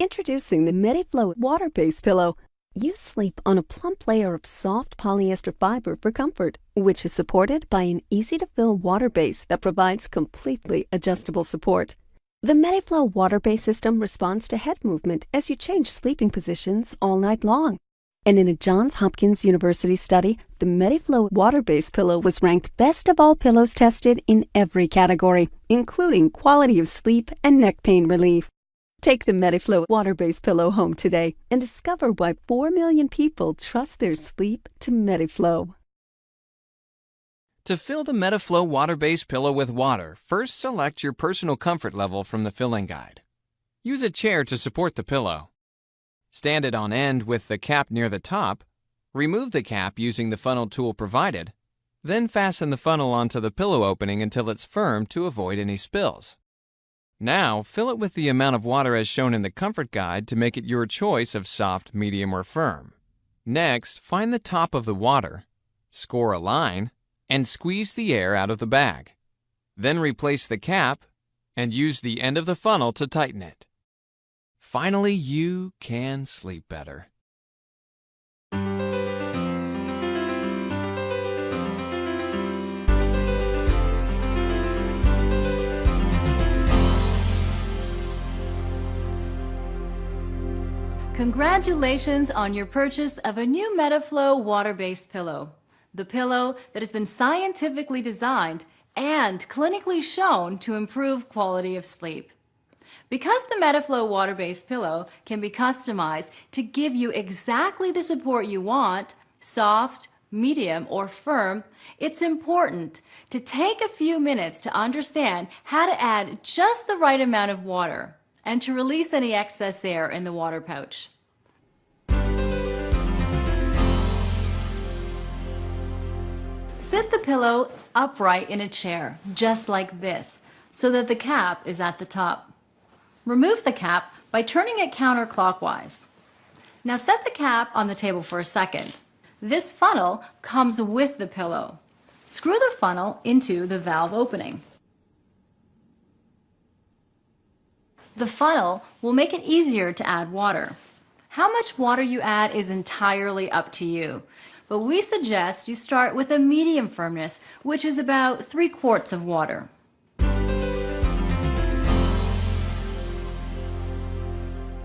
Introducing the MediFlow water-based pillow. You sleep on a plump layer of soft polyester fiber for comfort, which is supported by an easy-to-fill water base that provides completely adjustable support. The MediFlow water-based system responds to head movement as you change sleeping positions all night long. And in a Johns Hopkins University study, the MediFlow water-based pillow was ranked best of all pillows tested in every category, including quality of sleep and neck pain relief. Take the MediFlow water-based pillow home today and discover why 4 million people trust their sleep to MediFlow. To fill the MediFlow water-based pillow with water, first select your personal comfort level from the filling guide. Use a chair to support the pillow. Stand it on end with the cap near the top. Remove the cap using the funnel tool provided. Then fasten the funnel onto the pillow opening until it's firm to avoid any spills. Now, fill it with the amount of water as shown in the comfort guide to make it your choice of soft, medium, or firm. Next, find the top of the water, score a line, and squeeze the air out of the bag. Then replace the cap and use the end of the funnel to tighten it. Finally, you can sleep better. Congratulations on your purchase of a new MediFlow water-based pillow. The pillow that has been scientifically designed and clinically shown to improve quality of sleep. Because the MediFlow water-based pillow can be customized to give you exactly the support you want, soft, medium, or firm, it's important to take a few minutes to understand how to add just the right amount of water and to release any excess air in the water pouch. Sit the pillow upright in a chair, just like this, so that the cap is at the top. Remove the cap by turning it counterclockwise. Now set the cap on the table for a second. This funnel comes with the pillow. Screw the funnel into the valve opening. The funnel will make it easier to add water. How much water you add is entirely up to you, but we suggest you start with a medium firmness, which is about 3 quarts of water.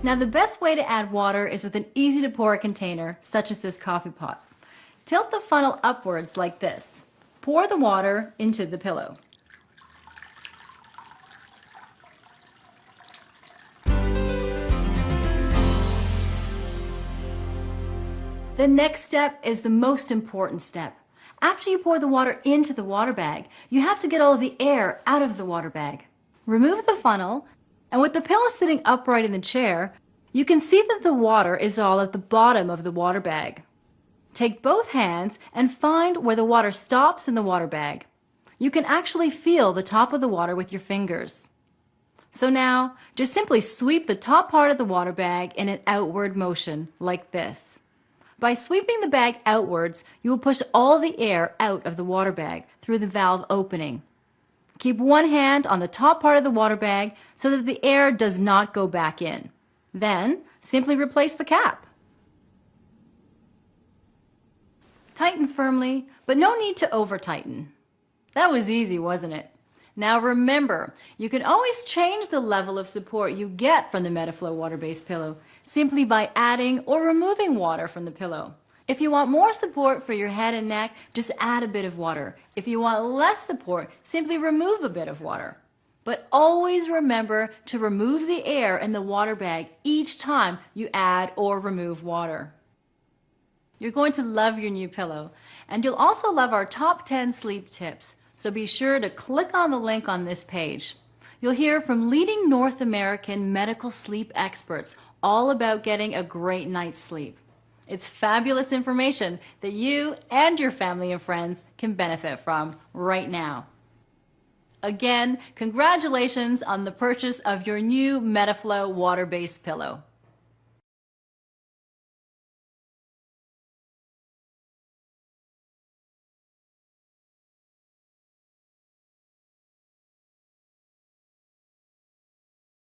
Now the best way to add water is with an easy to pour container, such as this coffee pot. Tilt the funnel upwards like this. Pour the water into the pillow. The next step is the most important step. After you pour the water into the water bag, you have to get all of the air out of the water bag. Remove the funnel and with the pillow sitting upright in the chair, you can see that the water is all at the bottom of the water bag. Take both hands and find where the water stops in the water bag. You can actually feel the top of the water with your fingers. So now, just simply sweep the top part of the water bag in an outward motion, like this. By sweeping the bag outwards, you will push all the air out of the water bag through the valve opening. Keep one hand on the top part of the water bag so that the air does not go back in. Then, simply replace the cap. Tighten firmly, but no need to over-tighten. That was easy, wasn't it? Now remember, you can always change the level of support you get from the MediFlow water-based pillow simply by adding or removing water from the pillow. If you want more support for your head and neck, just add a bit of water. If you want less support, simply remove a bit of water. But always remember to remove the air in the water bag each time you add or remove water. You're going to love your new pillow, and you'll also love our top 10 sleep tips, so be sure to click on the link on this page. You'll hear from leading North American medical sleep experts all about getting a great night's sleep. It's fabulous information that you and your family and friends can benefit from right now. Again, congratulations on the purchase of your new MediFlow water-based pillow.